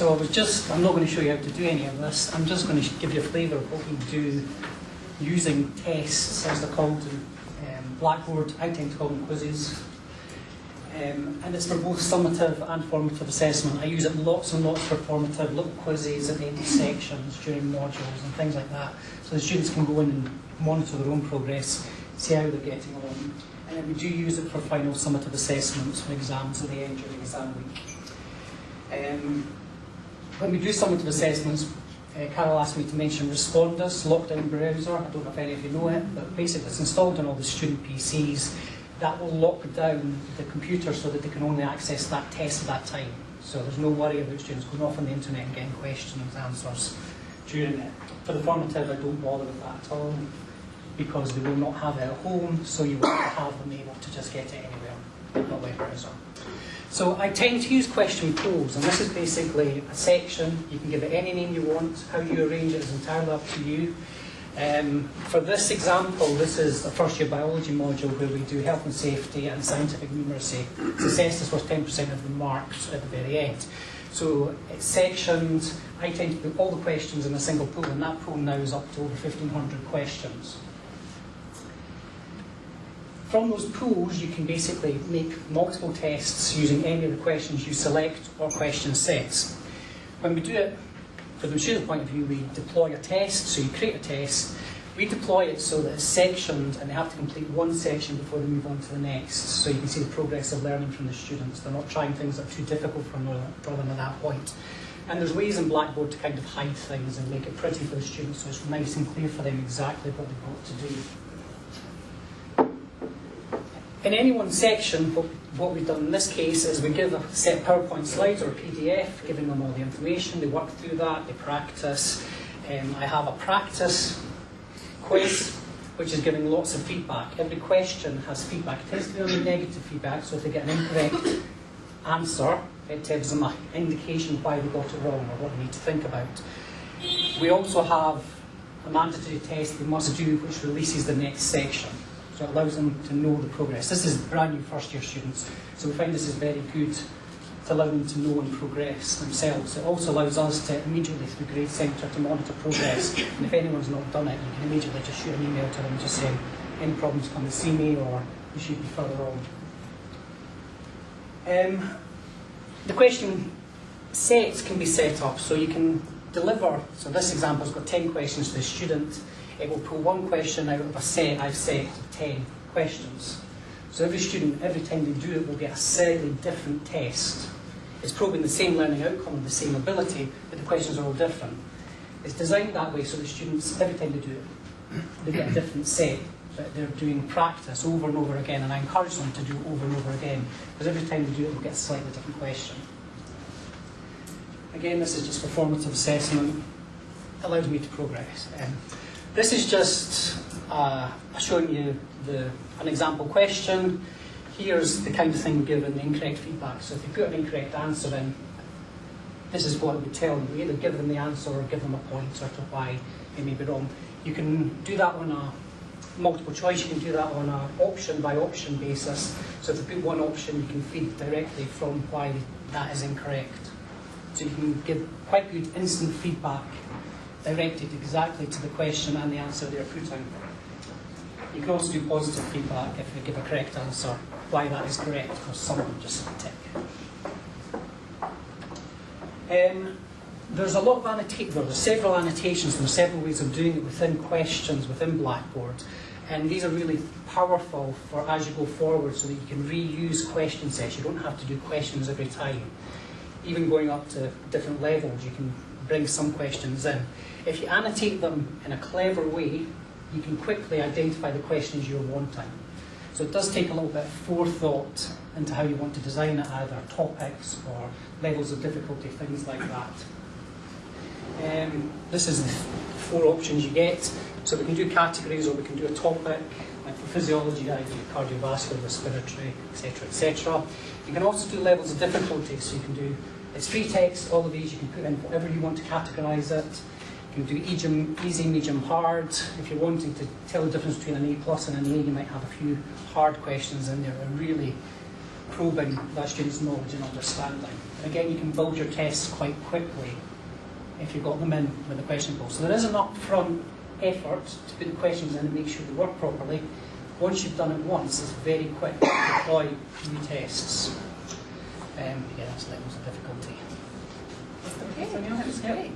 So I was just, I'm not going to show you how to do any of this. I'm just going to give you a flavour of what we do using tests, as they're called in um, Blackboard. I tend to call them quizzes. Um, and it's for both summative and formative assessment. I use it lots and lots for formative, little quizzes at the end of sections during modules and things like that. So the students can go in and monitor their own progress, see how they're getting on. And then we do use it for final summative assessments for exams at the end during exam week. Um, when we do summative assessments, uh, Carol asked me to mention Respondus, Lockdown Browser. I don't know if any of you know it, but basically it's installed on all the student PCs. That will lock down the computer so that they can only access that test at that time. So there's no worry about students going off on the internet and getting questions and answers during it. For the formative, I don't bother with that at all because they will not have it at home, so you will have them able to just get it anywhere, not by browser. So I tend to use question pools, and this is basically a section. You can give it any name you want. How you arrange it is entirely up to you. Um, for this example, this is a first year biology module where we do health and safety and scientific numeracy. It's assessed as worth 10% of the marks at the very end. So it's sectioned. I tend to put all the questions in a single pool, and that pool now is up to over 1,500 questions. From those pools, you can basically make multiple tests using any of the questions you select or question sets. When we do it from the student point of view, we deploy a test, so you create a test, we deploy it so that it's sectioned and they have to complete one section before they move on to the next. So you can see the progress of learning from the students. They're not trying things that are too difficult for them, at that point. And there's ways in Blackboard to kind of hide things and make it pretty for the students so it's nice and clear for them exactly what they've got to do in any one section, what, we've done in this case is we give a set PowerPoint slides or PDF, giving them all the information. They work through that, they practice. Um, I have a practice quiz, which is giving lots of feedback. Every question has feedback. It tends to be only negative feedback, so if they get an incorrect answer, it gives them an indication why they got it wrong or what they need to think about. We also have a mandatory test they must do, which releases the next section. So it allows them to know the progress. This is brand new first year students, so we find this is very good to allow them to know and progress themselves. It also allows us to immediately, through Grade Centre, to monitor progress. And if anyone's not done it, you can immediately just shoot an email to them just saying, any problems, come and see me, or you should be further on. Um, the question sets can be set up, so you can deliver, so this example's got 10 questions to the student it will pull one question out of a set I've set of 10 questions. So every student, every time they do it, will get a slightly different test. It's probing the same learning outcome the same ability, but the questions are all different. It's designed that way so the students, every time they do it, they get a different set, but they're doing practice over and over again, and I encourage them to do it over and over again, because every time they do it, they'll get a slightly different question. Again, this is just formative assessment. It allows me to progress. Um, this is just uh, showing you the, an example question. Here's the kind of thing given the incorrect feedback. So if you put an incorrect answer in, this is what it would tell you. We either give them the answer or give them a point pointer to why they may be wrong. You can do that on a multiple choice, you can do that on an option by option basis. So if you put one option, you can feed directly from why that is incorrect. So you can give quite good instant feedback directed exactly to the question and the answer they're putting. You can also do positive feedback if you give a correct answer, why that is correct, because someone just tick. Um, there's a lot of annotations, there's several annotations, there are several ways of doing it within questions, within Blackboard. And these are really powerful for as you go forward so that you can reuse question sets. You don't have to do questions every time. Even going up to different levels, you can bring some questions in. If you annotate them in a clever way, you can quickly identify the questions you're wanting. So it does take a little bit of forethought into how you want to design it, either topics or levels of difficulty, things like that. Um, this is the four options you get. So we can do categories or we can do a topic. For physiology, do cardiovascular, respiratory, etc., etc. You can also do levels of difficulty. So you can do, it's free text, all of these, you can put in whatever you want to categorize it. You can do easy, medium, hard. If you're wanting to tell the difference between an A plus and an A, you might have a few hard questions in there. A really probing that student's knowledge and understanding. And again, you can build your tests quite quickly if you've got them in with the question pools. So there is an upfront effort to put the questions in and make sure they work properly. Once you've done it once, it's very quick to deploy new tests. Um, yeah, that's levels of difficulty. Okay.